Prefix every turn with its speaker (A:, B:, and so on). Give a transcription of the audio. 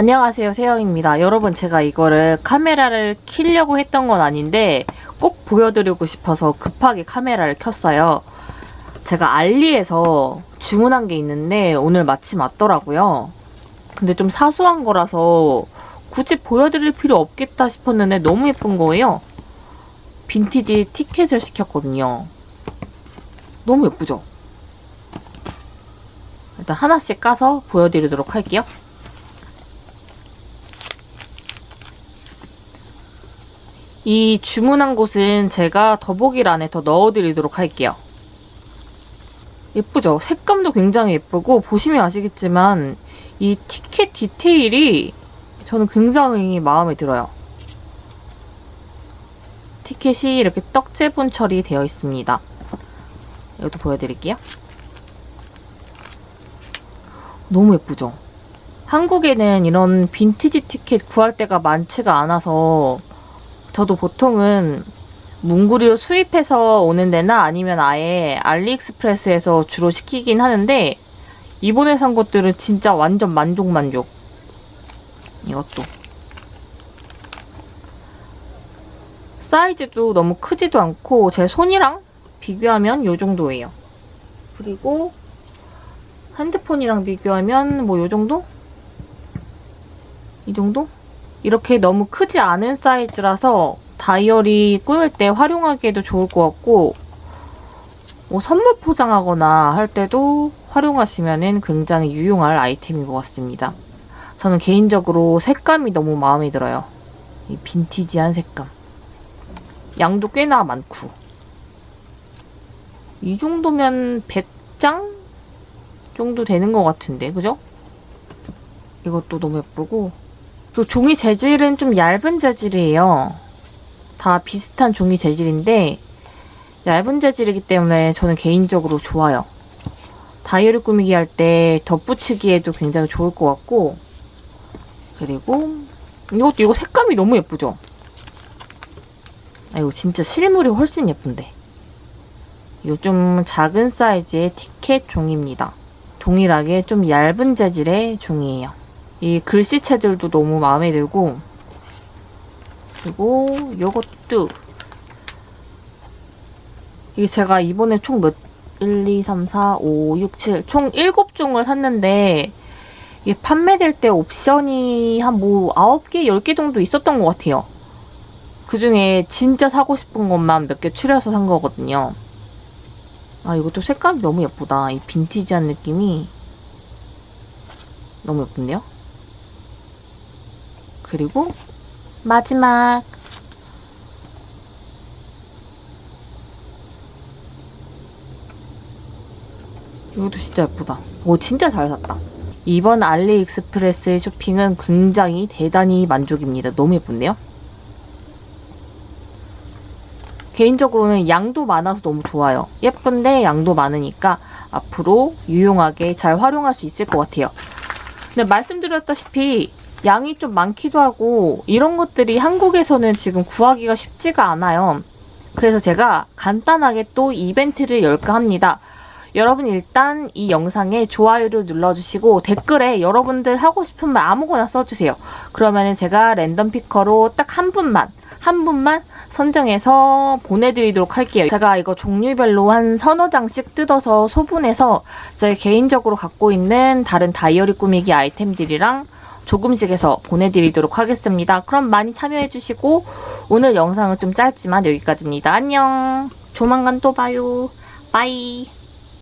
A: 안녕하세요 세영입니다. 여러분 제가 이거를 카메라를 켜려고 했던 건 아닌데 꼭 보여드리고 싶어서 급하게 카메라를 켰어요. 제가 알리에서 주문한 게 있는데 오늘 마침 왔더라고요. 근데 좀 사소한 거라서 굳이 보여드릴 필요 없겠다 싶었는데 너무 예쁜 거예요. 빈티지 티켓을 시켰거든요. 너무 예쁘죠? 일단 하나씩 까서 보여드리도록 할게요 이 주문한 곳은 제가 더보기란에 더 넣어드리도록 할게요. 예쁘죠? 색감도 굉장히 예쁘고 보시면 아시겠지만 이 티켓 디테일이 저는 굉장히 마음에 들어요. 티켓이 이렇게 떡제본 처리되어 있습니다. 이것도 보여드릴게요. 너무 예쁘죠? 한국에는 이런 빈티지 티켓 구할 때가 많지가 않아서 저도 보통은 문구류 수입해서 오는 데나 아니면 아예 알리익스프레스에서 주로 시키긴 하는데 이번에 산 것들은 진짜 완전 만족 만족 이것도 사이즈도 너무 크지도 않고 제 손이랑 비교하면 이 정도예요 그리고 핸드폰이랑 비교하면 뭐이 정도? 이 정도? 이렇게 너무 크지 않은 사이즈라서 다이어리 꾸밀 때 활용하기에도 좋을 것 같고 뭐 선물 포장하거나 할 때도 활용하시면 굉장히 유용할 아이템인 것 같습니다. 저는 개인적으로 색감이 너무 마음에 들어요. 이 빈티지한 색감. 양도 꽤나 많고 이 정도면 100장 정도 되는 것 같은데 그죠? 이것도 너무 예쁘고 또 종이 재질은 좀 얇은 재질이에요. 다 비슷한 종이 재질인데 얇은 재질이기 때문에 저는 개인적으로 좋아요. 다이어리 꾸미기 할 때 덧붙이기에도 굉장히 좋을 것 같고 그리고 이것도 이거 색감이 너무 예쁘죠? 아 이거 진짜 실물이 훨씬 예쁜데 이거 좀 작은 사이즈의 티켓 종입니다. 동일하게 좀 얇은 재질의 종이에요. 이 글씨체들도 너무 마음에 들고 그리고 요것도 이게 제가 이번에 총 몇 1, 2, 3, 4, 5, 6, 7, 총 7종을 샀는데 이게 판매될 때 옵션이 한 뭐 9개, 10개 정도 있었던 것 같아요. 그 중에 진짜 사고 싶은 것만 몇 개 추려서 산 거거든요. 아 이것도 색감이 너무 예쁘다. 이 빈티지한 느낌이 너무 예쁜데요? 그리고 마지막 이것도 진짜 예쁘다. 오 진짜 잘 샀다. 이번 알리익스프레스의 쇼핑은 굉장히 대단히 만족입니다. 너무 예쁜데요? 개인적으로는 양도 많아서 너무 좋아요. 예쁜데 양도 많으니까 앞으로 유용하게 잘 활용할 수 있을 것 같아요. 근데 말씀드렸다시피 양이 좀 많기도 하고 이런 것들이 한국에서는 지금 구하기가 쉽지가 않아요. 그래서 제가 간단하게 또 이벤트를 열까 합니다. 여러분 일단 이 영상에 좋아요를 눌러주시고 댓글에 여러분들 하고 싶은 말 아무거나 써주세요. 그러면 제가 랜덤 피커로 딱 한 분만 한 분만 선정해서 보내드리도록 할게요. 제가 이거 종류별로 한 서너 장씩 뜯어서 소분해서 제 개인적으로 갖고 있는 다른 다이어리 꾸미기 아이템들이랑 조금씩 해서 보내드리도록 하겠습니다. 그럼 많이 참여해주시고 오늘 영상은 좀 짧지만 여기까지입니다. 안녕! 조만간 또 봐요. 빠이!